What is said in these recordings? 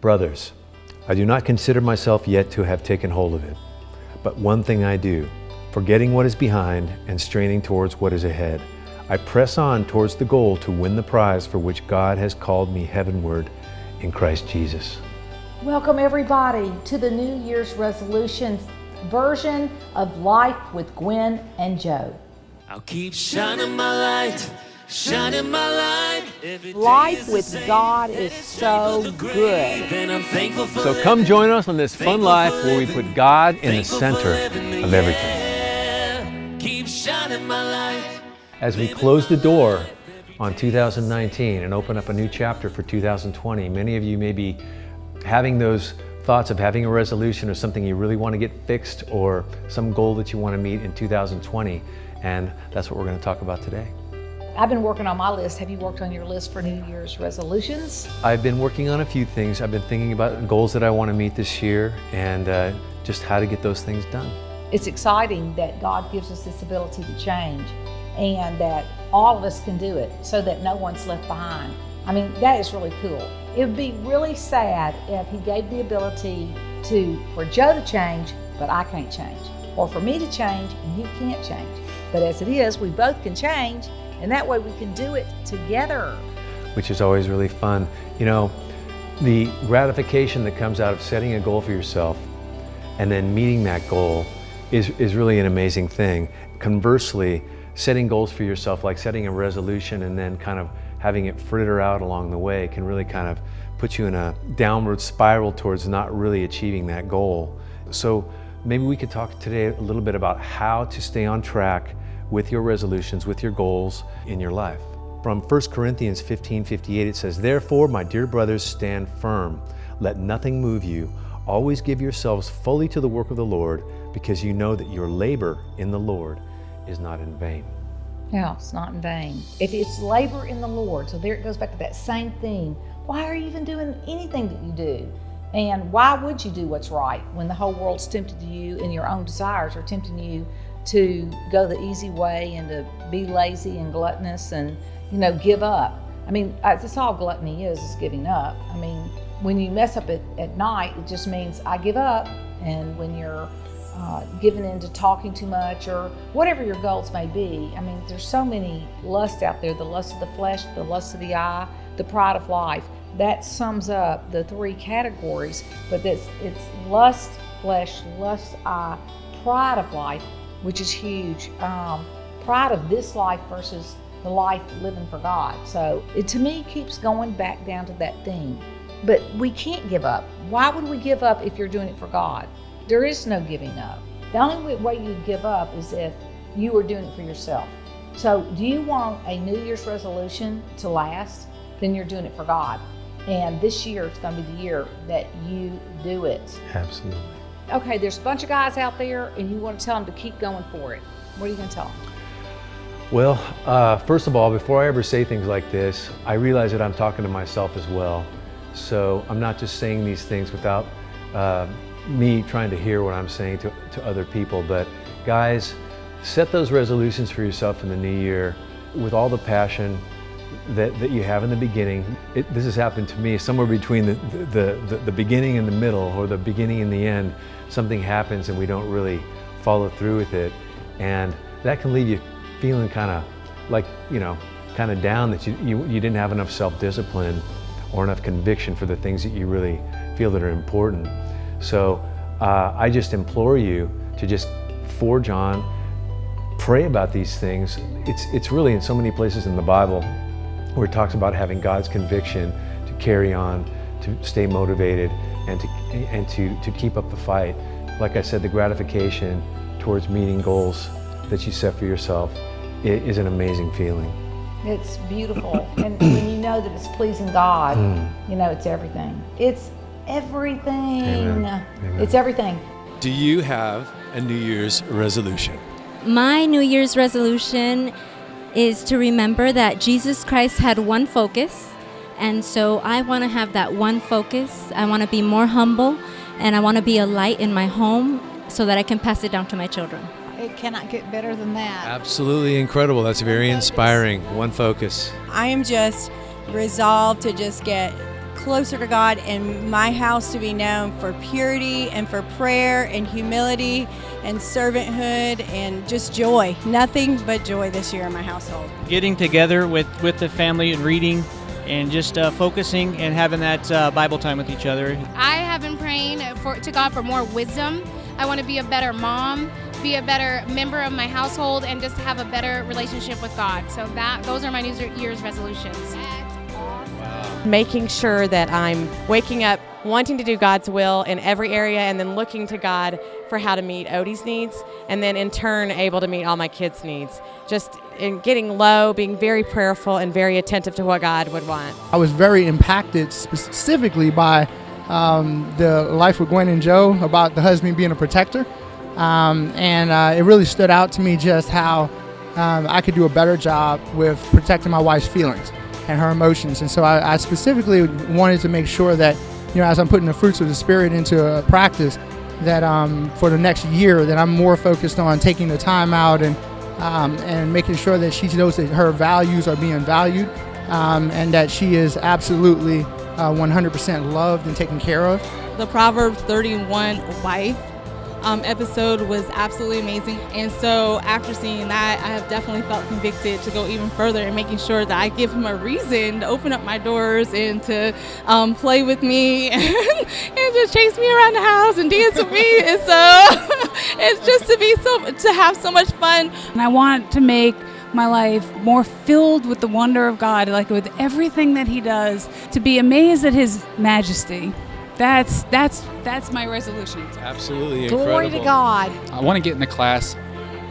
Brothers, I do not consider myself yet to have taken hold of it. But one thing I do, forgetting what is behind and straining towards what is ahead, I press on towards the goal to win the prize for which God has called me heavenward in Christ Jesus. Welcome, everybody, to the New Year's resolutions version of Life with Gwen and Joe. I'll keep shining my light, shining my light. Life with. God is so take the grave, good. And I'm thankful for So come join us on this fun life where we put God in the center of everything. everything. Keep shining my light. As we close the door on 2019 and open up a new chapter for 2020, many of you may be having those thoughts of having a resolution or something you really want to get fixed or some goal that you want to meet in 2020. And that's what we're going to talk about today. I've been working on my list. Have you worked on your list for New Year's resolutions? I've been working on a few things. I've been thinking about goals that I want to meet this year and uh, just how to get those things done. It's exciting that God gives us this ability to change and that all of us can do it so that no one's left behind. I mean, that is really cool. It would be really sad if He gave the ability to for Joe to change, but I can't change, or for me to change and he can't change. But as it is, we both can change, and that way we can do it together. which is always really fun. You know, the gratification that comes out of setting a goal for yourself and then meeting that goal is, is really an amazing thing. Conversely, setting goals for yourself, like setting a resolution and then kind of having it fritter out along the way, can really kind of put you in a downward spiral towards not really achieving that goal. So maybe we could talk today a little bit about how to stay on track with your resolutions, with your goals in your life. From 1 Corinthians 15 58, it says, Therefore, my dear brothers, stand firm. Let nothing move you. Always give yourselves fully to the work of the Lord, because you know that your labor in the Lord is not in vain. No, it's not in vain. If it's labor in the Lord, so there it goes back to that same thing. Why are you even doing anything that you do? And why would you do what's right when the whole world's tempting you and your own desires are tempting you to go the easy way and to be lazy and gluttonous and, you know, give up? I mean, that's all gluttony is, is giving up. I mean, when you mess up at, at night, it just means I give up. And when you're uh, given into talking too much or whatever your goals may be. I mean, there's so many lusts out there the lust of the flesh, the lust of the eye, the pride of life. That sums up the three categories, but that's, it's lust, flesh, lust, eye, pride of life, which is huge. Um, pride of this life versus the life living for God. So it to me keeps going back down to that theme. But we can't give up. Why would we give up if you're doing it for God? There is no giving up. The only way you give up is if you are doing it for yourself. So, do you want a New Year's resolution to last? Then you're doing it for God. And this year, it's going to be the year that you do it. Absolutely. Okay, there's a bunch of guys out there, and you want to tell them to keep going for it. What are you going to tell them? Well, uh, first of all, before I ever say things like this, I realize that I'm talking to myself as well. So I'm not just saying these things without uh, me trying to hear what I'm saying to, to other people. But guys, set those resolutions for yourself in the new year with all the passion that, that you have in the beginning. It, this has happened to me somewhere between the, the, the, the beginning and the middle or the beginning and the end. Something happens and we don't really follow through with it. And that can leave you feeling kind of like, you know, kind of down that you, you, you didn't have enough self-discipline or enough conviction for the things that you really feel that are important. So uh, I just implore you to just forge on, pray about these things. It's, it's really in so many places in the Bible where it talks about having God's conviction to carry on, to stay motivated, and to, and to, to keep up the fight. Like I said, the gratification towards meeting goals that you set for yourself i- is an amazing feeling. It's beautiful. and when you know that it's pleasing God, mm. you know it's everything. It's everything. Amen. Amen. It's everything. Do you have a New Year's resolution? My New Year's resolution is to remember that Jesus Christ had one focus. And so I want to have that one focus. I want to be more humble and I want to be a light in my home so that I can pass it down to my children. It cannot get better than that. Absolutely incredible. That's very inspiring. One focus. I am just resolved to just get closer to God and my house to be known for purity and for prayer and humility and servanthood and just joy. Nothing but joy this year in my household. Getting together with, with the family and reading and just uh, focusing and having that uh, Bible time with each other. I have been praying for, to God for more wisdom. I want to be a better mom, be a better member of my household, and just have a better relationship with God. So that those are my New Year's resolutions. Making sure that I'm waking up wanting to do God's will in every area and then looking to God for how to meet Odie's needs and then in turn able to meet all my kids' needs. Just in getting low, being very prayerful and very attentive to what God would want. I was very impacted specifically by um, the life with Gwen and Joe about the husband being a protector. Um, and uh, it really stood out to me just how um, I could do a better job with protecting my wife's feelings and her emotions. And so I, I, specifically wanted to make sure that, you know, as I'm putting the fruits of the Spirit into a practice, that um, for the next year, that I'm more focused on taking the time out and um, and making sure that she knows that her values are being valued um, and that she is absolutely uh, 100% loved and taken care of. The Proverbs 31 wife um, episode was absolutely amazing. And so after seeing that, I have definitely felt convicted to go even further and making sure that I give him a reason to open up my doors and to um, play with me and, and, just chase me around the house and dance with me. And so it's just to be so to have so much fun. And I want to make my life more filled with the wonder of God, like with everything that He does, to be amazed at His majesty that's that's that's my resolution. Absolutely incredible. Glory to God. I want to get in the class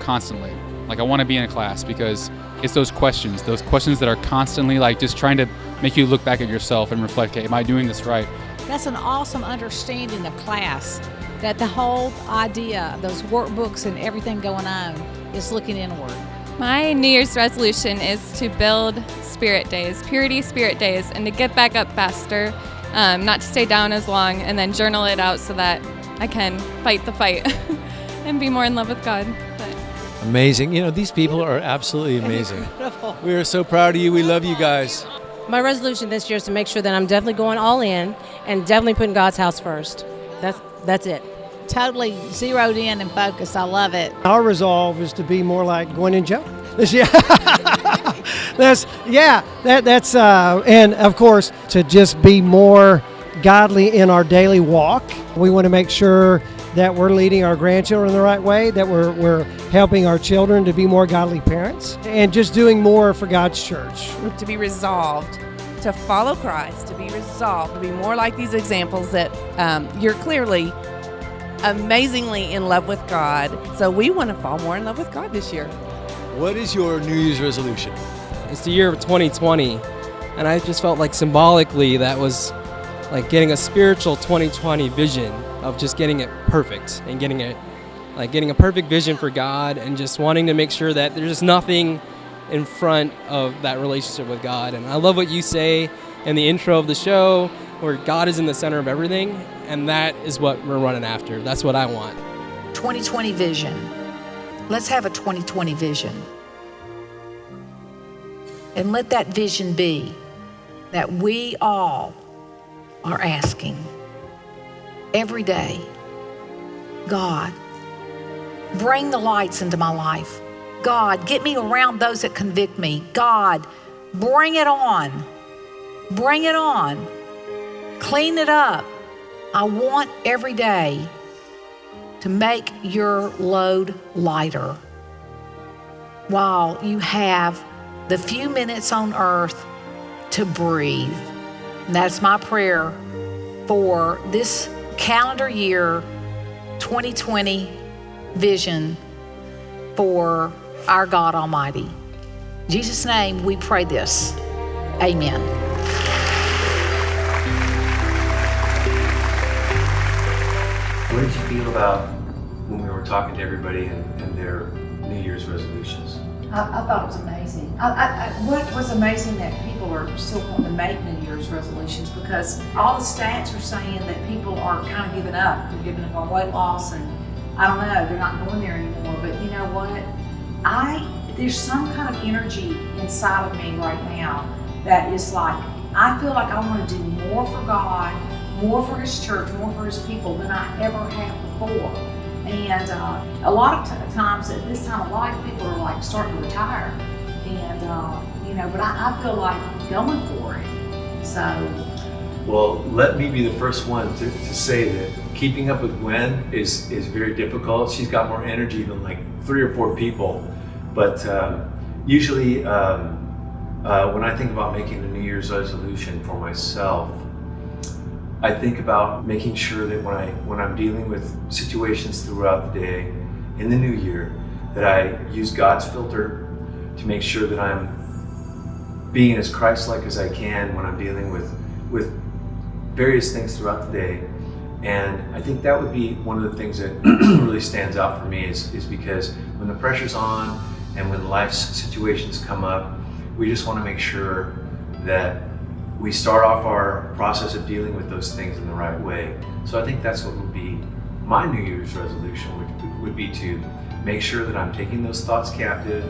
constantly. Like I want to be in a class because it's those questions, those questions that are constantly like just trying to make you look back at yourself and reflect, okay, am I doing this right? That's an awesome understanding of class. That the whole idea, those workbooks and everything going on is looking inward. My New Year's resolution is to build spirit days, purity spirit days, and to get back up faster um, not to stay down as long, and then journal it out so that I can fight the fight and be more in love with God. But. Amazing. You know, these people are absolutely amazing. We are so proud of you. We love you guys. My resolution this year is to make sure that I'm definitely going all in and definitely putting God's house first. That's that's it. Totally zeroed in and focused. I love it. Our resolve is to be more like Gwen and Joe this year. that's yeah. That that's uh, and of course to just be more godly in our daily walk. We want to make sure that we're leading our grandchildren the right way, that we're, we're helping our children to be more godly parents, and just doing more for God's church. To be resolved to follow Christ, to be resolved, to be more like these examples that um, you're clearly amazingly in love with God. So we want to fall more in love with God this year. What is your New Year's resolution? It's the year of 2020, and I just felt like symbolically that was like getting a spiritual 2020 vision of just getting it perfect and getting it like getting a perfect vision for God and just wanting to make sure that there's just nothing in front of that relationship with God. And I love what you say in the intro of the show where God is in the center of everything and that is what we're running after. That's what I want. 2020 vision. Let's have a 2020 vision. And let that vision be that we all are asking every day God, bring the lights into my life. God, get me around those that convict me. God, bring it on. Bring it on. Clean it up. I want every day to make your load lighter while you have the few minutes on earth to breathe. And that's my prayer for this calendar year 2020 vision for our God Almighty. In Jesus' name, we pray this. Amen. What did you feel about when we were talking to everybody and, and their New Year's resolutions? I, I thought it was amazing. I, I, what was amazing that people are still wanting to make New Year's resolutions because all the stats are saying that people are kind of giving up. They're giving up on weight loss and I don't know, they're not going there anymore. But you know what? I there's some kind of energy inside of me right now that is like I feel like I want to do more for God, more for His church, more for His people than I ever have before. And uh, a lot of times at this time of life, people are like starting to retire. And, uh, you know, but I, I feel like going for it. So, Well, let me be the first one to, to say that keeping up with Gwen is, is very difficult. She's got more energy than like three or four people. But um, usually, um, uh, when I think about making a New Year's resolution for myself, I think about making sure that when I when I'm dealing with situations throughout the day in the new year, that I use God's filter to make sure that I'm being as Christ-like as I can when I'm dealing with with various things throughout the day. And I think that would be one of the things that really stands out for me is, is because when the pressure's on and when life's situations come up, we just want to make sure that we start off our process of dealing with those things in the right way. So I think that's what would be my New Year's resolution would, would be to make sure that I'm taking those thoughts captive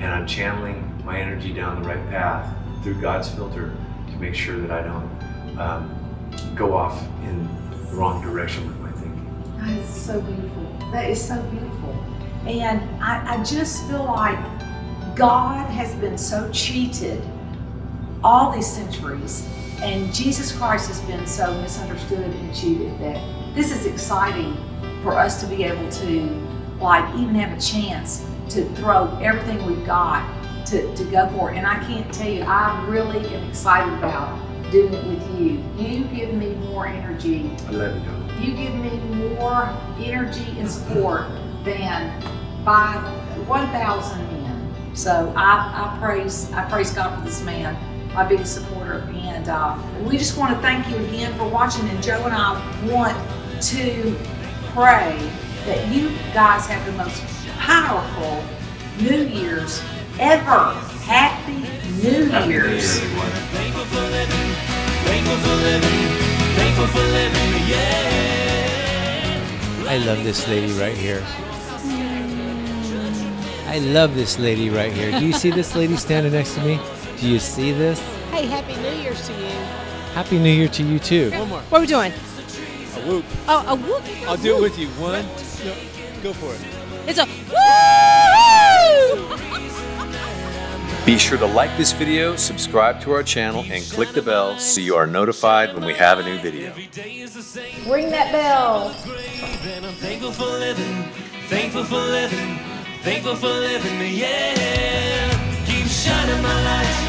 and I'm channeling my energy down the right path through God's filter to make sure that I don't um, go off in the wrong direction with my thinking. that is so beautiful. That is so beautiful. And I, I just feel like God has been so cheated all these centuries, and Jesus Christ has been so misunderstood and cheated that this is exciting for us to be able to, like, even have a chance to throw everything we've got to, to go for it. And I can't tell you, I really am excited about doing it with you. You give me more energy. I love you, Donna. You give me more energy and support than five, 1,000 men. So I, I praise I praise God for this man, my biggest supporter. And uh, we just want to thank you again for watching. And Joe and I want to pray that you guys have the most powerful New Year's ever. Happy New Happy New Year, Year's. Thankful for living, thankful for living, thankful for living, yeah. I love this lady right here. I love this lady right here. Do you see this lady standing next to me? Do you see this? Hey, Happy New Year's to you. Happy New Year to you too. One more. What are we doing? A whoop. Oh, a whoop. I'll do it with you. One, no, go for it. It's a woo! Be sure to like this video, subscribe to our channel, and click the bell so you are notified when we have a new video. Ring that bell. I'm thankful for living, thankful for living, thankful for living, yeah. Keep shining my light, living my life.